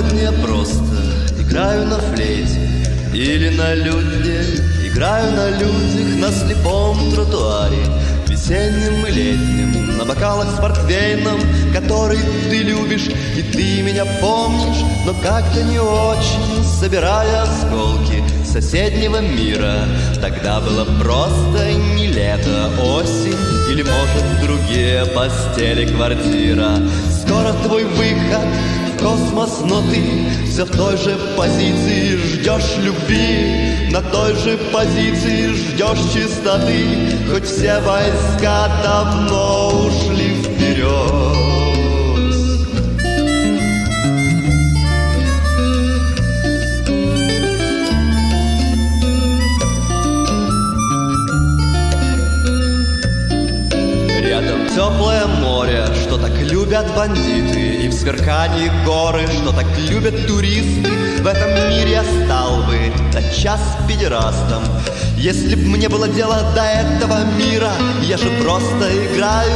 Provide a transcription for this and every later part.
мне просто играю на флейте Или на лютне Играю на людях на слепом тротуаре Весенним и летним На бокалах с портвейном Который ты любишь И ты меня помнишь Но как-то не очень Собирая осколки соседнего мира. Тогда было просто не лето, осень Или, может, другие постели квартира. Скоро твой выход космос, но ты Все в той же позиции ждешь любви. На той же позиции ждешь чистоты Хоть все войска давно ушли вперед любят бандиты, И в сверкании горы, что так любят туристы. В этом мире я стал бы час педерастом, Если б мне было дело до этого мира, Я же просто играю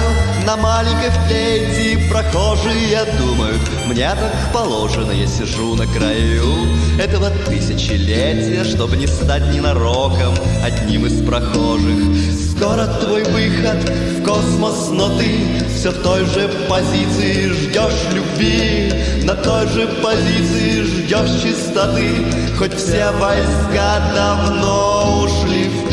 на маленькой флейте Прохожие думают, мне так положено Я сижу на краю этого тысячелетия Чтобы не стать ненароком одним из прохожих. Скоро твой выход в космос, но ты Все в той же позиции ждешь любви. На той же позиции ждешь чистоты Хоть все войска давно ушли вперед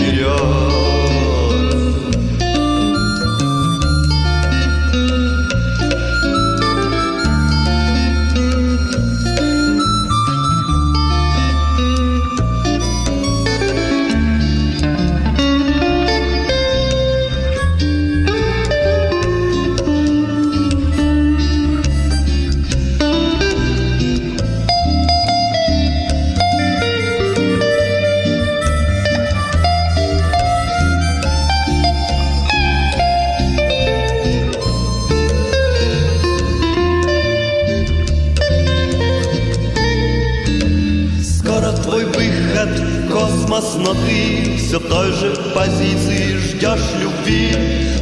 космос, но ты все в той же позиции ждешь любви,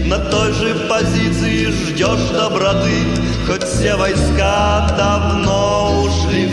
на той же позиции ждешь доброты, хоть все войска давно ушли